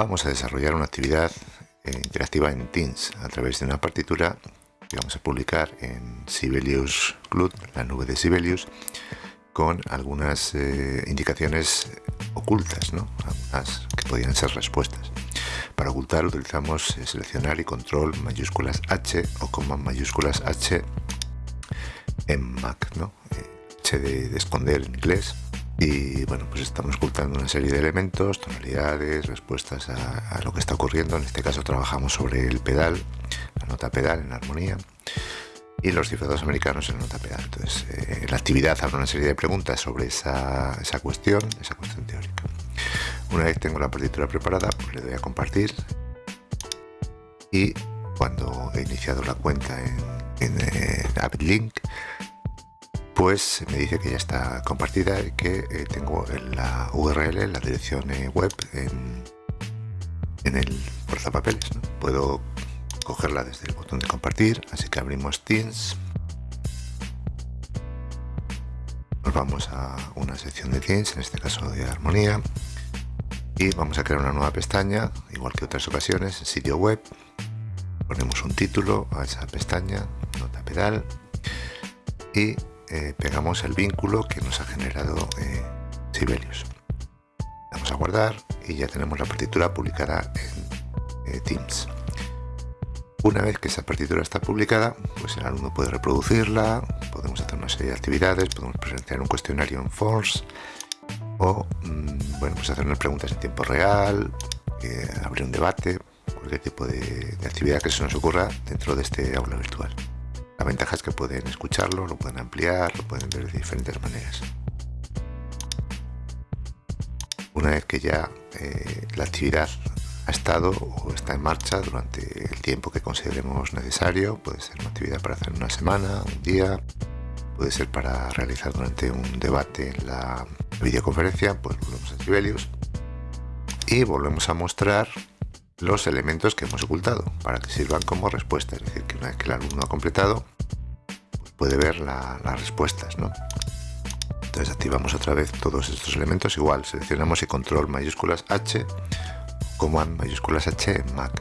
Vamos a desarrollar una actividad eh, interactiva en Teams a través de una partitura que vamos a publicar en Sibelius Cloud, la nube de Sibelius, con algunas eh, indicaciones ocultas, ¿no? algunas que podrían ser respuestas. Para ocultar utilizamos eh, seleccionar y control mayúsculas H o coma mayúsculas H en Mac, ¿no? H de esconder en inglés y bueno pues estamos ocultando una serie de elementos tonalidades respuestas a, lo que está ocurriendo. En este caso trabajamos sobre el pedal la nota pedal en armonía y los cifrados americanos en nota pedal. Entonces eh, la actividad habrá una serie de preguntas sobre esa, esa, cuestión esa cuestión teórica. Una vez tengo la partitura preparada pues le doy a compartir. Y cuando he iniciado la cuenta en, en eh, AppLink pues me dice que ya está compartida y que eh, tengo la URL, la dirección eh, web en, el portapapeles. Puedo cogerla desde el botón de compartir, así que abrimos Teams. Nos vamos a una sección de Teams, en este caso de armonía, y vamos a crear una nueva pestaña, igual que otras ocasiones, en sitio web. Ponemos un título a esa pestaña, nota pedal, y eh, pegamos el vínculo que nos ha generado eh, Sibelius. Vamos a guardar y ya tenemos la partitura publicada en eh, Teams. Una vez que esa partitura está publicada, pues el alumno puede reproducirla, podemos hacer una serie de actividades, podemos presentar un cuestionario en Force o mm, bueno, pues hacer unas preguntas en tiempo real, abrir un debate, cualquier tipo de actividad que se nos ocurra dentro de este aula virtual. La ventaja es que pueden escucharlo, lo pueden ampliar, lo pueden ver de diferentes maneras. Una vez que ya eh, la actividad ha estado o está en marcha durante el tiempo que consideremos necesario, puede ser una actividad para hacer una semana, un día, puede ser para realizar durante un debate en la videoconferencia, pues volvemos a Sibelius y volvemos a mostrar los elementos que hemos ocultado para que sirvan como respuesta. Es decir, que una vez que el alumno ha completado, pues puede ver las respuestas. ¿no? Entonces activamos otra vez todos estos elementos. Igual seleccionamos y control mayúsculas H, command mayúsculas H en Mac.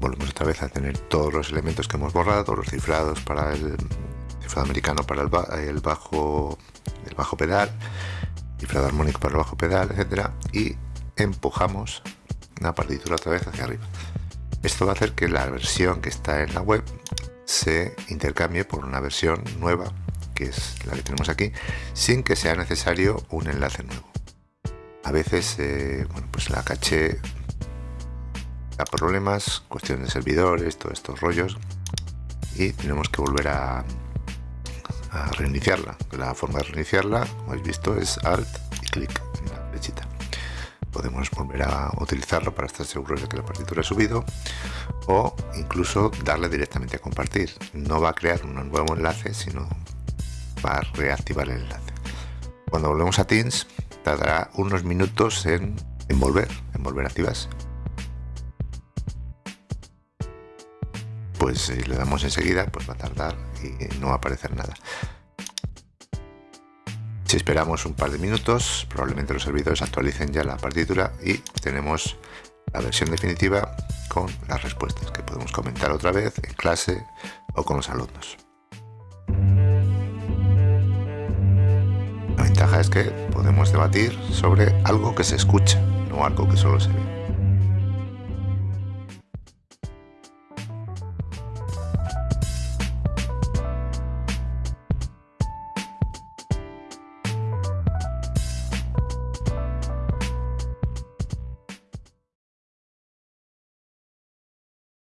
Volvemos otra vez a tener todos los elementos que hemos borrado, los cifrados para el cifrado americano para el, bajo, el bajo pedal, cifrado armónico para el bajo pedal, etcétera, y empujamos una partitura otra vez hacia arriba. Esto va a hacer que la versión que está en la web se intercambie por una versión nueva, que es la que tenemos aquí, sin que sea necesario un enlace nuevo. A veces, eh, bueno, pues la caché da problemas, cuestión de servidores, todos estos rollos, y tenemos que volver a, a reiniciarla. La forma de reiniciarla, como habéis visto, es Alt y clic podemos volver a utilizarlo para estar seguros de que la partitura ha subido o incluso darle directamente a compartir. No va a crear un nuevo enlace, sino va a reactivar el enlace. Cuando volvemos a Teams, tardará unos minutos en, volver, en volver a activarse. Pues si le damos enseguida, pues va a tardar y no va a aparecer nada. Esperamos un par de minutos, probablemente los servidores actualicen ya la partitura y tenemos la versión definitiva con las respuestas que podemos comentar otra vez en clase o con los alumnos. La ventaja es que podemos debatir sobre algo que se escucha, no algo que solo se ve.